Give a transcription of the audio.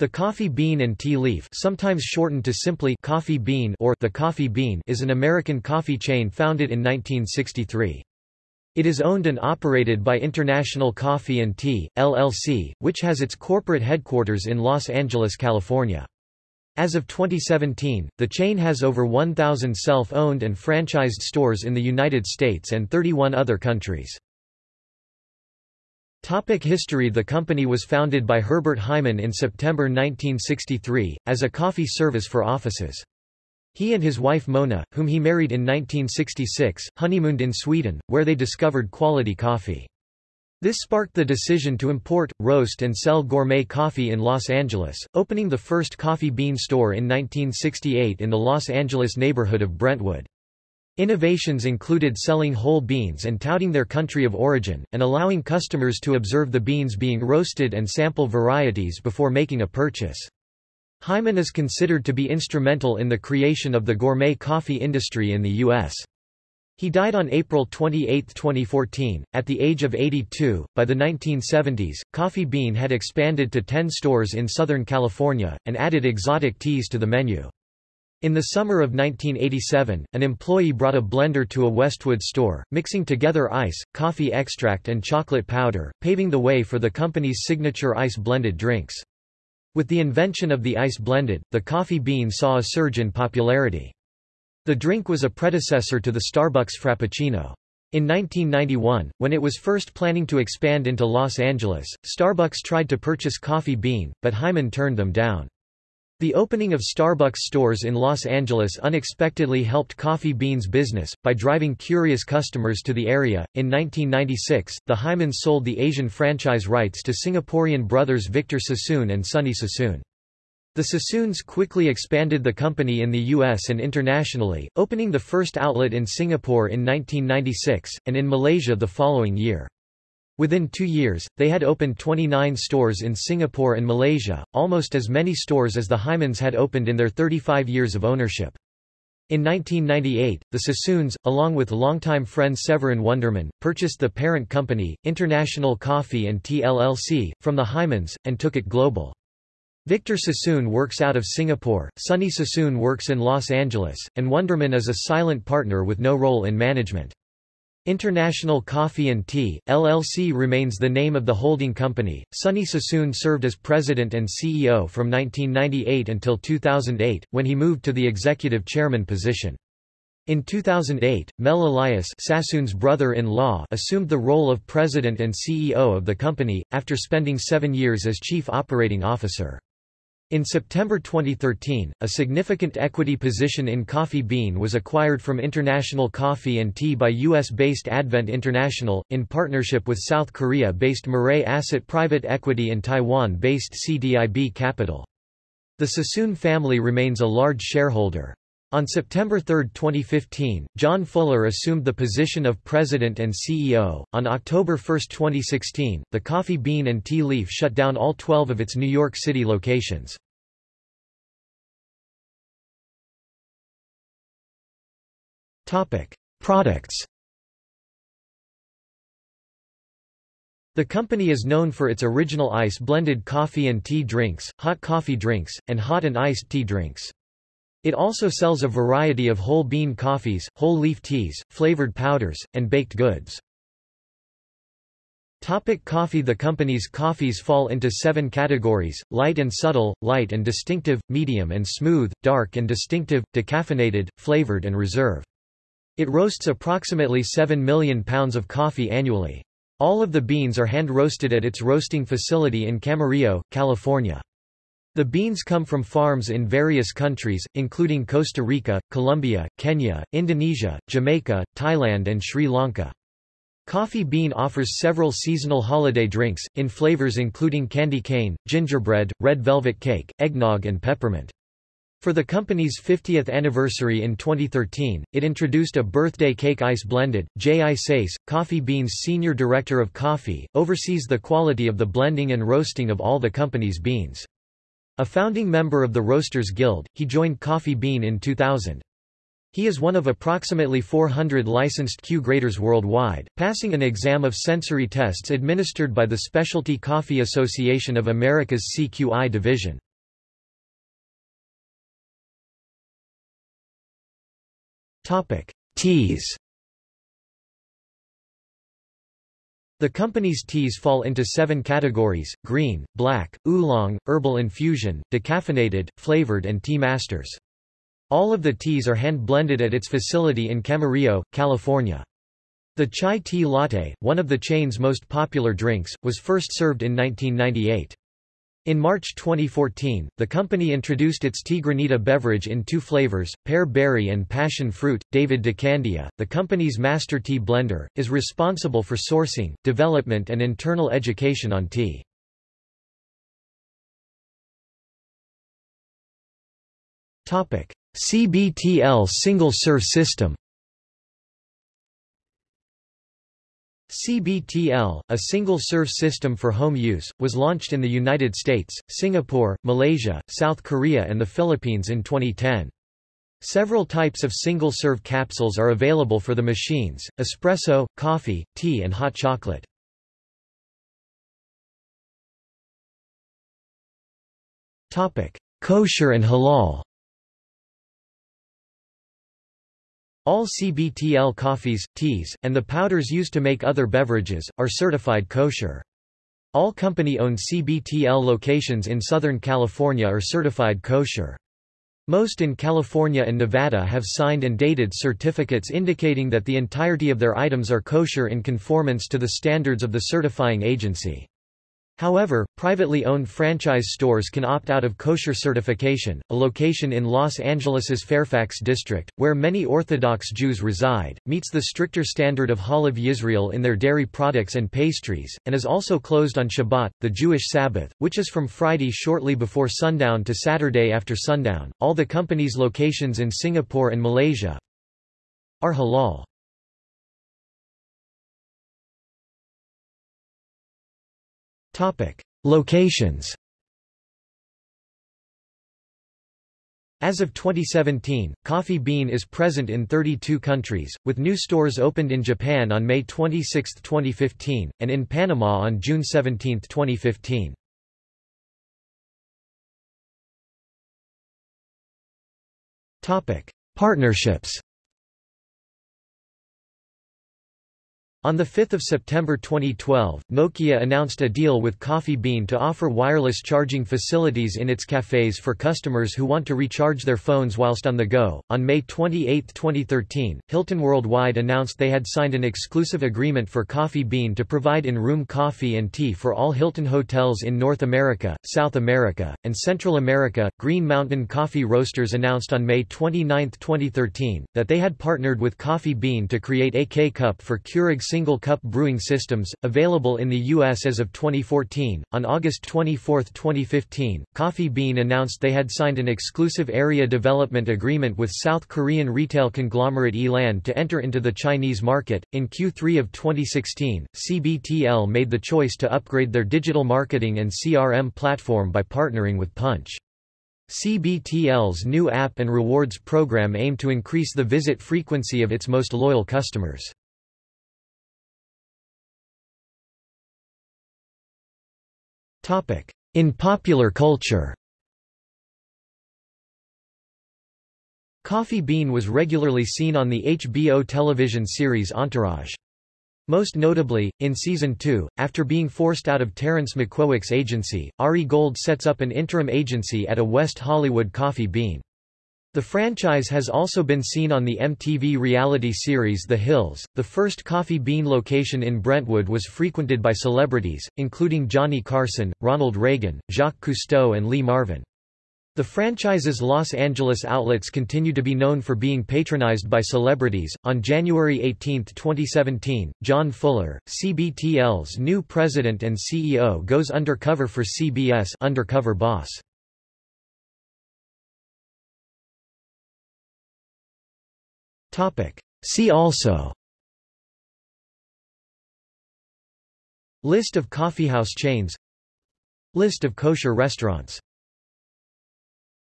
The coffee bean and tea leaf sometimes shortened to simply coffee bean or the coffee bean is an American coffee chain founded in 1963. It is owned and operated by International Coffee and Tea, LLC, which has its corporate headquarters in Los Angeles, California. As of 2017, the chain has over 1,000 self-owned and franchised stores in the United States and 31 other countries. Topic history The company was founded by Herbert Hyman in September 1963, as a coffee service for offices. He and his wife Mona, whom he married in 1966, honeymooned in Sweden, where they discovered quality coffee. This sparked the decision to import, roast and sell gourmet coffee in Los Angeles, opening the first coffee bean store in 1968 in the Los Angeles neighborhood of Brentwood. Innovations included selling whole beans and touting their country of origin, and allowing customers to observe the beans being roasted and sample varieties before making a purchase. Hyman is considered to be instrumental in the creation of the gourmet coffee industry in the U.S. He died on April 28, 2014, at the age of 82. By the 1970s, Coffee Bean had expanded to 10 stores in Southern California, and added exotic teas to the menu. In the summer of 1987, an employee brought a blender to a Westwood store, mixing together ice, coffee extract and chocolate powder, paving the way for the company's signature ice-blended drinks. With the invention of the ice blended, the coffee bean saw a surge in popularity. The drink was a predecessor to the Starbucks Frappuccino. In 1991, when it was first planning to expand into Los Angeles, Starbucks tried to purchase Coffee Bean, but Hyman turned them down. The opening of Starbucks stores in Los Angeles unexpectedly helped Coffee Bean's business, by driving curious customers to the area. In 1996, the Hymans sold the Asian franchise rights to Singaporean brothers Victor Sassoon and Sonny Sassoon. The Sassoons quickly expanded the company in the US and internationally, opening the first outlet in Singapore in 1996, and in Malaysia the following year. Within two years, they had opened 29 stores in Singapore and Malaysia, almost as many stores as the Hymans had opened in their 35 years of ownership. In 1998, the Sassoons, along with longtime friend Severin Wonderman, purchased the parent company, International Coffee and Tea LLC, from the Hymans, and took it global. Victor Sassoon works out of Singapore, Sonny Sassoon works in Los Angeles, and Wonderman is a silent partner with no role in management. International Coffee and Tea, LLC remains the name of the holding company. Sonny Sassoon served as president and CEO from 1998 until 2008, when he moved to the executive chairman position. In 2008, Mel Elias Sassoon's brother-in-law assumed the role of president and CEO of the company, after spending seven years as chief operating officer. In September 2013, a significant equity position in Coffee Bean was acquired from International Coffee and Tea by U.S.-based Advent International, in partnership with South Korea-based Mirae Asset Private Equity and Taiwan-based CDIB Capital. The Sassoon family remains a large shareholder. On September 3, 2015, John Fuller assumed the position of president and CEO. On October 1, 2016, the Coffee Bean and Tea Leaf shut down all 12 of its New York City locations. Topic: Products. The company is known for its original ice blended coffee and tea drinks, hot coffee drinks, and hot and iced tea drinks. It also sells a variety of whole bean coffees, whole leaf teas, flavored powders, and baked goods. Topic coffee The company's coffees fall into seven categories, light and subtle, light and distinctive, medium and smooth, dark and distinctive, decaffeinated, flavored and reserve. It roasts approximately 7 million pounds of coffee annually. All of the beans are hand-roasted at its roasting facility in Camarillo, California. The beans come from farms in various countries, including Costa Rica, Colombia, Kenya, Indonesia, Jamaica, Thailand and Sri Lanka. Coffee Bean offers several seasonal holiday drinks, in flavors including candy cane, gingerbread, red velvet cake, eggnog and peppermint. For the company's 50th anniversary in 2013, it introduced a birthday cake ice blended. Jay Isais, Coffee Bean's senior director of coffee, oversees the quality of the blending and roasting of all the company's beans. A founding member of the Roasters Guild, he joined Coffee Bean in 2000. He is one of approximately 400 licensed Q-graders worldwide, passing an exam of sensory tests administered by the Specialty Coffee Association of America's CQI division. Teas The company's teas fall into seven categories, green, black, oolong, herbal infusion, decaffeinated, flavored and tea masters. All of the teas are hand-blended at its facility in Camarillo, California. The chai tea latte, one of the chain's most popular drinks, was first served in 1998. In March 2014, the company introduced its tea granita beverage in two flavors, pear berry and passion fruit. David DeCandia, the company's master tea blender, is responsible for sourcing, development and internal education on tea. CBTL single-serve system. CBTL, a single-serve system for home use, was launched in the United States, Singapore, Malaysia, South Korea and the Philippines in 2010. Several types of single-serve capsules are available for the machines, espresso, coffee, tea and hot chocolate. Kosher and halal All CBTL coffees, teas, and the powders used to make other beverages, are certified kosher. All company-owned CBTL locations in Southern California are certified kosher. Most in California and Nevada have signed and dated certificates indicating that the entirety of their items are kosher in conformance to the standards of the certifying agency. However, privately owned franchise stores can opt out of kosher certification. A location in Los Angeles's Fairfax district, where many Orthodox Jews reside, meets the stricter standard of Chalav Yisrael in their dairy products and pastries, and is also closed on Shabbat, the Jewish Sabbath, which is from Friday shortly before sundown to Saturday after sundown. All the company's locations in Singapore and Malaysia are halal. Topic: Locations. As of 2017, Coffee Bean is present in 32 countries, with new stores opened in Japan on May 26, 2015, and in Panama on June 17, 2015. Partnerships On 5 September 2012, Nokia announced a deal with Coffee Bean to offer wireless charging facilities in its cafes for customers who want to recharge their phones whilst on the go. On May 28, 2013, Hilton Worldwide announced they had signed an exclusive agreement for Coffee Bean to provide in-room coffee and tea for all Hilton hotels in North America, South America, and Central America. Green Mountain Coffee Roasters announced on May 29, 2013, that they had partnered with Coffee Bean to create a K-Cup for Keurig single-cup brewing systems, available in the U.S. as of 2014. On August 24, 2015, Coffee Bean announced they had signed an exclusive area development agreement with South Korean retail conglomerate E-Land to enter into the Chinese market. In Q3 of 2016, CBTL made the choice to upgrade their digital marketing and CRM platform by partnering with Punchh. CBTL's new app and rewards program aim to increase the visit frequency of its most loyal customers. In popular culture Coffee Bean was regularly seen on the HBO television series Entourage. Most notably, in Season 2, after being forced out of Terrence McQuewick's agency, Ari Gold sets up an interim agency at a West Hollywood Coffee Bean. The franchise has also been seen on the MTV reality series The Hills. The first Coffee Bean location in Brentwood was frequented by celebrities, including Johnny Carson, Ronald Reagan, Jacques Cousteau, and Lee Marvin. The franchise's Los Angeles outlets continue to be known for being patronized by celebrities. On January 18, 2017, John Fuller, CBTL's new president and CEO, goes undercover for CBS Undercover Boss. See also. List of coffeehouse chains. List of kosher restaurants